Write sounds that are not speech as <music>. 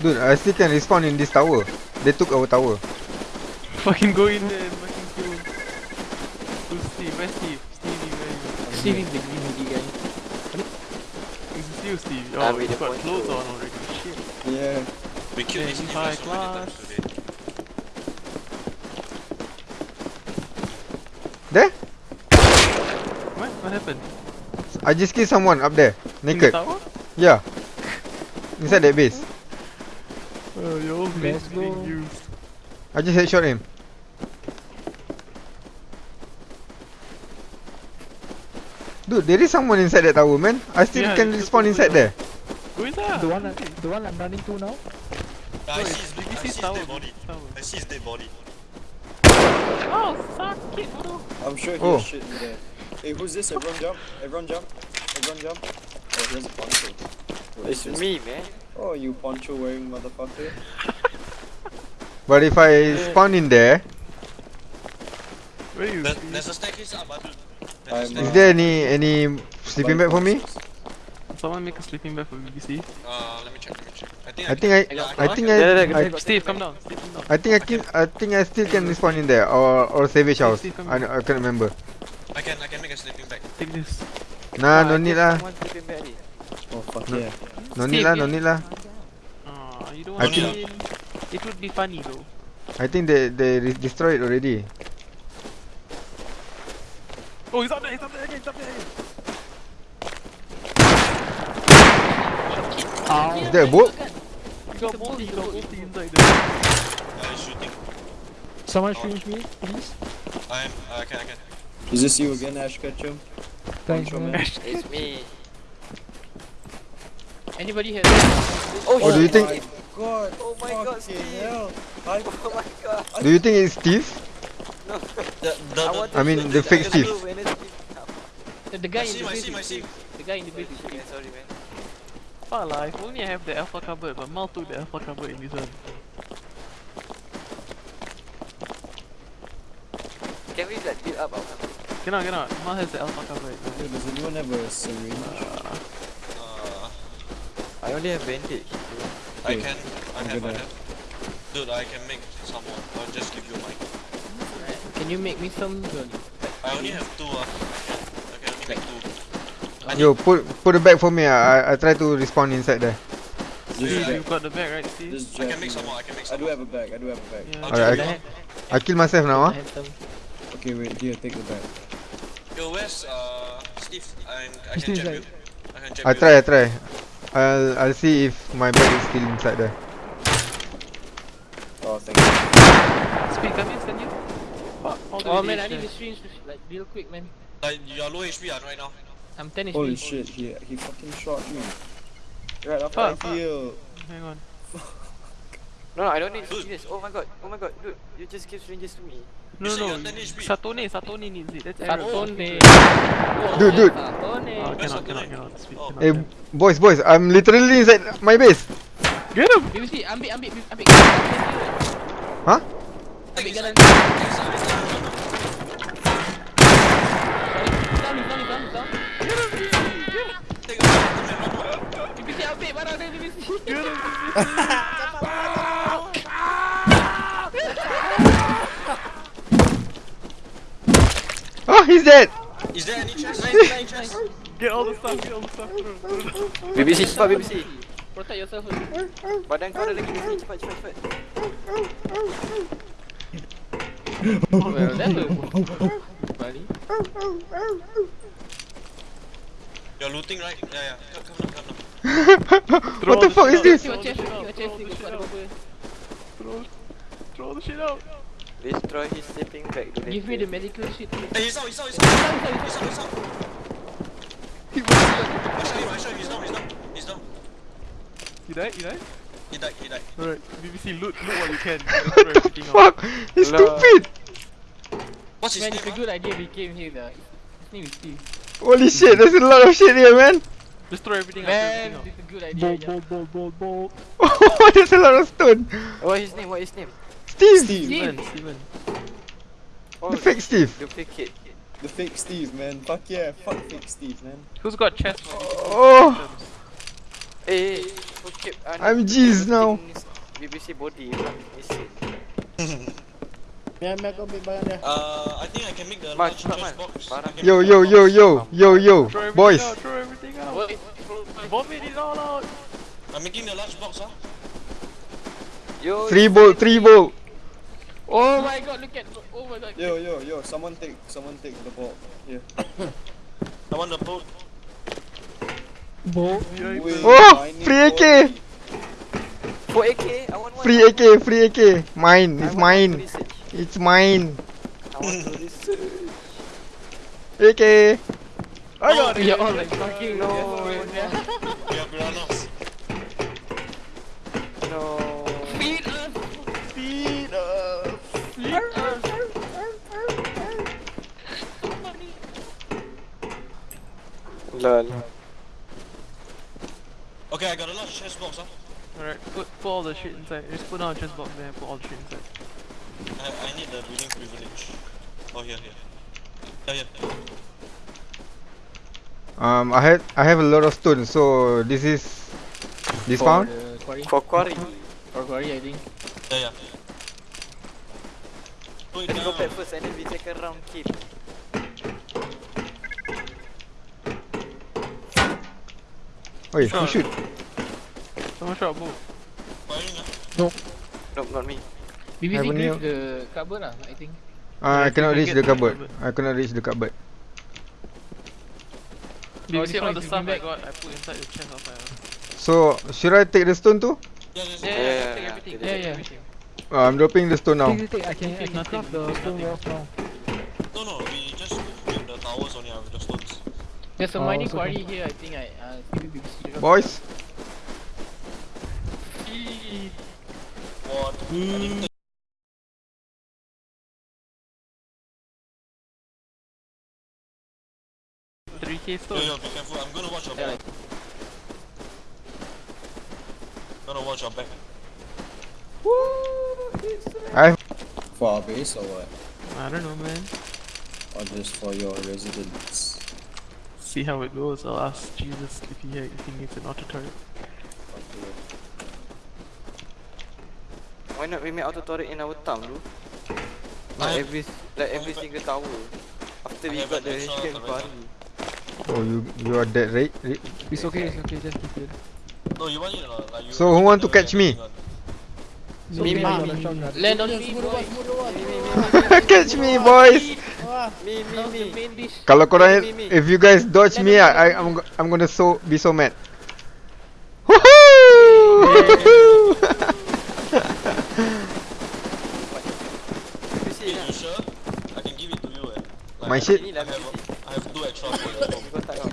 Dude, I still can respawn in this tower. They took our tower. Fucking go in there and fucking kill. Who's Steve? Where's Steve? Stevie, where are you? Steve is the green hoodie guy. Is it still Steve? Ah, Oh, wait, you the got point clothes to- on already. Shit. Yeah. We killed Yeah, this he's nigga high so many times class. today. There? What? What happened? I just killed someone up there. In the Naked. tower? Yeah. Inside that base. Oh, your old Let's being go. used. I just headshot him. Dude, there is someone inside that tower, man. I still Yeah, can you respawn inside there. there. Who is that? The one, I- the one I'm running to now. I No, see it's his, I BBC see his tower. dead body. BBC tower. I see his dead body. Oh, suck it, bro. I'm sure he Oh. has shit in there. Hey, who's this? Everyone jump. Everyone jump. Everyone jump. Oh, here's a poncho. What is It's me, man. Oh, you poncho wearing motherfucker. But if I spawn in there, Where you? There, Steve? there's a staircase up, Adul. There's a I'm, is there any any sleeping bag for me? Someone make a sleeping bag for BBC. Uh, let me check, let me check. I think I think I, I I think I, Yeah, yeah, yeah, I, got Steve, come down. Steve, come down. I think I can, I think I still can respawn in there or or savage house. Steve, I. I can't remember. I can, I can make a sleeping bag. Take this. Nah, Ah, no I need lah. Someone sleeping bag already. Oh, fuck No. yeah. No Steve, need lah, you- no need lah. Ah, you don't I want think- It would be funny though. I think they they destroyed already. Oh, he's up there, he's up there again, he's up there again. Is that a boat? He got multi, he got multi inside there. Uh, he's shooting. Someone finish me, please. I'm, uh, I can, I can. Is this you again, Ash Ketchum? Thanks, Poncho man. man. It's me. Anybody has? Oh, Oh, do you think- God, Oh my God, Steve. hell. I, Oh my god. Do you think it's Steve? No. The, the, I the, want I mean, the fake I Steve. just when it's The, the guy I in the him, I see I see The guy in the base. is Yeah, sorry, man. Fuck lah, if only I have the alpha cupboard, but Mal took the alpha cupboard in this one. Can we like build up our something? Cannot, cannot. Mal has the alpha cupboard. Hey, does anyone have a syringe? uh, I only have bandage. I can, I I'm have, I gonna- have. Dude, I can make some more. I'll just give you mine. Can you make me some? I only have two, uh. I can, I can only make two. I Yo, put put the bag for me. I I try to respawn inside there. Steve, is you've got the bag, right, Steve? I can make some man. more, I can make I some do more. have a bag, I do have a bag. Yeah. Alright, I, I kill myself now, I ah. some. Okay, wait, here, take the bag. Yo, where's, uh, Steve? I'm, I can Steve jab is you. I can jab I you. try, I try. I'll I'll see if my bag is still inside there. Oh, thank you. Speed, come here, send you. Fuck, all the Oh man, I each need the there. like real quick, man. Like, you're low HP right now. I'm 10 HP. Holy shit, he, he fucking shot me. Right after Fuck, I heal. Hang on. <laughs> No, no, I don't need Dude. syringes. Oh my god, oh my god, dude, you just give syringes to me. No, You said no, you're 10 HP. Satone, Satone needs it. That's error. Satone. Dude, dude. Satone. Oh, Where's cannot, Satone? cannot, cannot. Speed, Oh. cannot. Hey, tell. boys, boys, I'm literally inside my base. Get him! BBC, ambil, ambil, ambil. Huh? Ambil jalan. It's not, it's not. Down, down, down, down. Take a BBC ambil barang dia, BBC. Oh, he's dead. Is there any chest? Any chest? Get all the stuff, get all the stuff. BBC, cepat BBC. Protect yourself first. Badan kau ada lagi BBC, cepat, cepat, cepat. Well, that's a... Bali. You're looting, right? Yeah, yeah. Come, come now, come now. <laughs> What the all fuck is this? out, Tengok chest, throw the shit out, Kau ada apa? Throw, throw the shit out. Destroy his sleeping bag. Give me the medical shit. Hey, he's out, he's out, he's out. He's out, he's out. He was I shot him, I shot him. He's down, he's down. He's down. He died, he died? He died, he died. Alright, BBC, loot, loot what you can. <laughs> Just throw everything out. Fuck, he's Hello. stupid. What's his Man, name? it's a good idea we came here. The his name is Steve. Holy shit, there's a lot of shit here, man. Just throw everything out, Man, throw everything it's a good idea. Bolt, yeah. bolt, bolt, bolt, bolt. Oh, there's a lot of stone. What is his name? What is his name? Steve, Steve, Steven, Steven. Oh, the fake Steve. Duplicate. the fake Steve, man. Fuck yeah, fuck fake Steve, man. Who's got chest? Oh, Hey, hey, keep. Uh, I'm G's now. BBC body. Missing. Biar biar kau ambil barang dia. Uh, I think I can make the Mas, large chest box. Barang. Yo yo yo yo yo yo Throw everything boys. out, throw everything out. Wait, Vomit it all out. I'm making the large box, ah. Yo. Three bolt, three bolt. Oh my god, look at Oh my god. Yo, yo, yo, someone take, someone take the ball. Here. <coughs> I want the boat. Bo. Wait, Oh, I need free AK. 40. For AK, I want one. Free AK, free AK. Mine, I it's mine. It's mine. I want to research. AK. I got oh, it. You're all like fucking No. Lol. Okay, I got a large chest box, ah. Alright, put, put all the shit inside. Just put down a chest box there, put all the shit inside. I, I need the building privilege. Oh, here, here. Yeah, yeah. Um, I had I have a lot of stones, so this is this For found. quarry. For quarry. For quarry, I think. Yeah, yeah. Put it Let's go down. back first and then we second round kill. Oi, who Sure. shoot? Someone shot. Firing, ah. Nope, not me. BBC you- the cupboard lah, I think. Uh, I cannot reach the cupboard. I cannot reach the cupboard. You Oh, all the stuff I got? I put inside the chest outside. So should I take the stone too? Yeah, yeah, Yeah, yeah. yeah, Yeah, yeah. Uh, I'm dropping the stone now. Take, take, take. I can, I Take can nothing, craft the stone well now. No, no, There's a Oh, mining so quarry here, I think I uh maybe BBC drop. Boys, What? I need Three K Yo, stone. yo, be careful. I'm gonna watch your Yeah, back. Gonna watch your back. I For our base or what? I don't know, man. Or just for your residence? See how it goes. I'll ask Jesus if he if he needs an auto turret. Why not we make auto turret in our town? I Like every, like every single tower. After we got the HK turret. quarry. oh you you are dead, right? Right? It's okay, it's okay. Just keep it. No, you want it or not? Like you So who want to catch me? So Me, me, me, me. Land on me, depan, semua depan. Catch me, boys. Wah. Me, me, me. main dish? Kalau korang Me, me, me. if you guys dodge Let me, me, I, let I me. I'm I'm gonna so be so mad. <laughs> Woohoo! You see, you sure? I can give it to you. Eh. Like, My shit? I have, I have two extra <laughs>